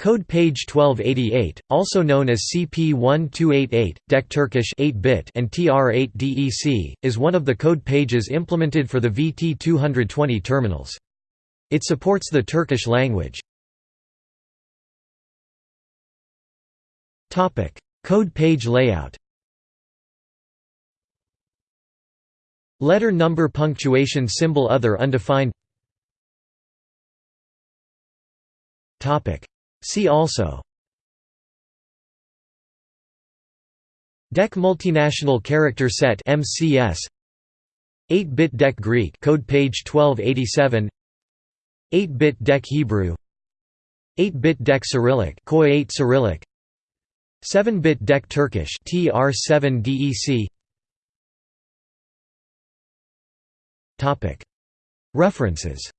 Code page 1288, also known as CP1288, DEC Turkish 8-bit and TR8DEC, is one of the code pages implemented for the VT220 terminals. It supports the Turkish language. Topic: Code page layout Letter number punctuation symbol other undefined See also DEC Multinational Character Set MCS 8-bit DEC Greek code page 1287 8-bit DEC Hebrew 8-bit DEC Cyrillic KOI 8 Cyrillic 7-bit DEC Turkish TR7 DEC Topic. References